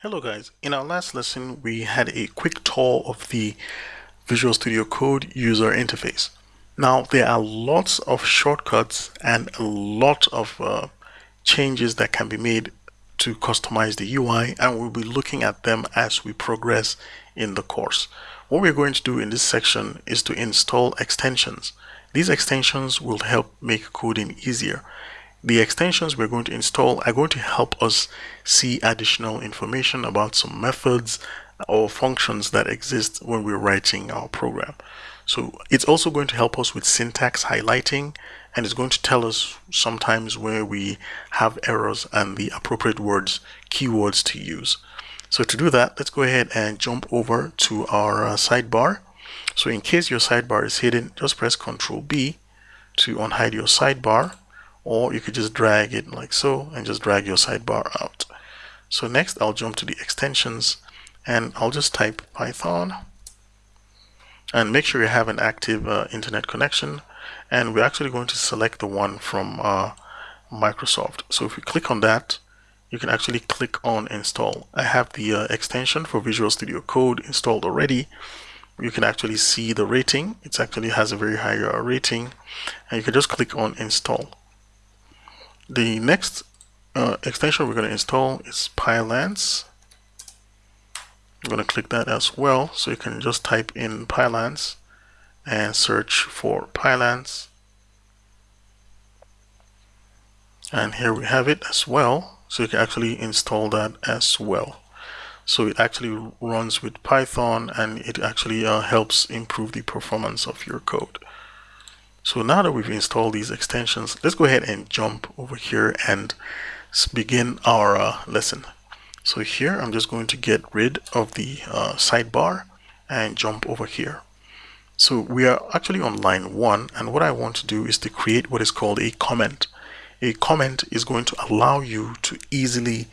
Hello guys, in our last lesson we had a quick tour of the Visual Studio Code user interface. Now there are lots of shortcuts and a lot of uh, changes that can be made to customize the UI and we'll be looking at them as we progress in the course. What we're going to do in this section is to install extensions. These extensions will help make coding easier. The extensions we're going to install are going to help us see additional information about some methods or functions that exist when we're writing our program. So it's also going to help us with syntax highlighting and it's going to tell us sometimes where we have errors and the appropriate words, keywords to use. So to do that, let's go ahead and jump over to our uh, sidebar. So in case your sidebar is hidden, just press Ctrl B to unhide your sidebar or you could just drag it like so and just drag your sidebar out. So next I'll jump to the extensions and I'll just type Python and make sure you have an active uh, internet connection and we're actually going to select the one from uh, Microsoft. So if you click on that, you can actually click on install. I have the uh, extension for Visual Studio Code installed already. You can actually see the rating. It actually has a very high uh, rating and you can just click on install. The next uh, extension we're going to install is Pylance. I'm going to click that as well. So you can just type in Pylance and search for Pylance. And here we have it as well. So you can actually install that as well. So it actually runs with Python and it actually uh, helps improve the performance of your code. So now that we've installed these extensions, let's go ahead and jump over here and begin our uh, lesson. So here I'm just going to get rid of the uh, sidebar and jump over here. So we are actually on line one and what I want to do is to create what is called a comment. A comment is going to allow you to easily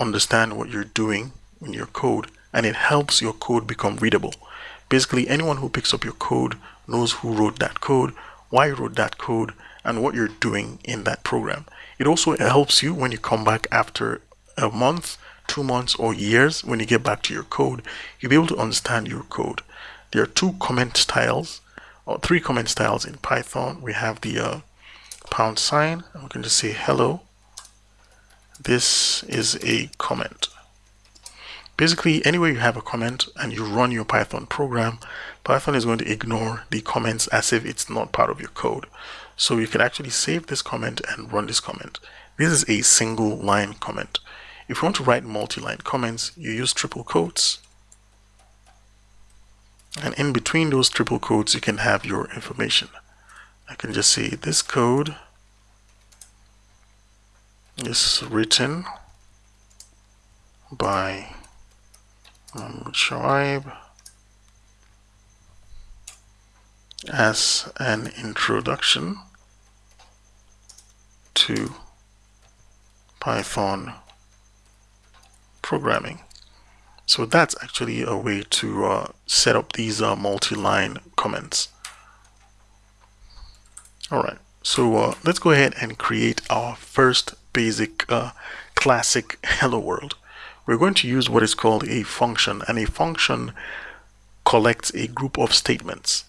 understand what you're doing in your code and it helps your code become readable. Basically anyone who picks up your code knows who wrote that code why you wrote that code, and what you're doing in that program. It also helps you when you come back after a month, two months, or years, when you get back to your code, you'll be able to understand your code. There are two comment styles, or three comment styles in Python. We have the uh, pound sign, I'm going to say hello. This is a comment. Basically, anywhere you have a comment and you run your Python program, Python is going to ignore the comments as if it's not part of your code. So you can actually save this comment and run this comment. This is a single line comment. If you want to write multi-line comments, you use triple quotes. And in between those triple quotes, you can have your information. I can just say this code is written by um, Shoaib as an introduction to Python programming. So that's actually a way to uh, set up these uh, multi-line comments. Alright, so uh, let's go ahead and create our first basic uh, classic hello world we're going to use what is called a function and a function collects a group of statements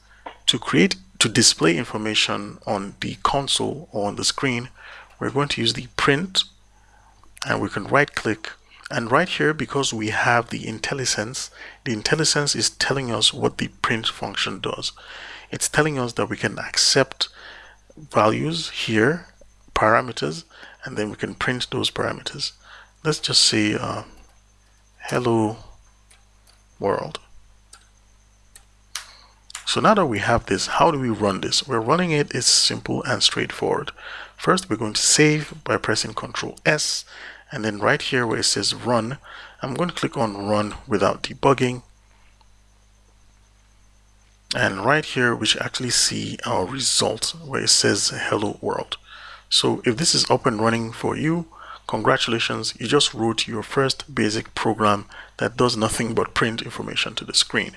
to create to display information on the console or on the screen. We're going to use the print and we can right click and right here because we have the IntelliSense the IntelliSense is telling us what the print function does. It's telling us that we can accept values here parameters and then we can print those parameters. Let's just say uh, hello world. So now that we have this, how do we run this? We're running it is simple and straightforward. First, we're going to save by pressing Ctrl S, and then right here where it says run, I'm going to click on run without debugging. And right here, we should actually see our result where it says hello world. So if this is up and running for you, Congratulations, you just wrote your first basic program that does nothing but print information to the screen.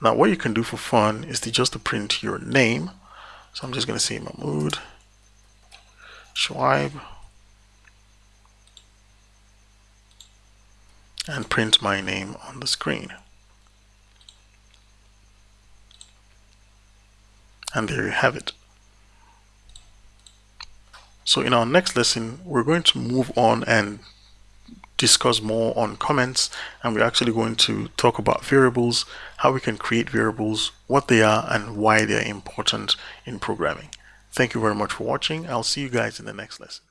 Now what you can do for fun is to just to print your name. So I'm just going to say Mahmoud Shoaib. and print my name on the screen. And there you have it. So in our next lesson, we're going to move on and discuss more on comments and we're actually going to talk about variables, how we can create variables, what they are and why they're important in programming. Thank you very much for watching. I'll see you guys in the next lesson.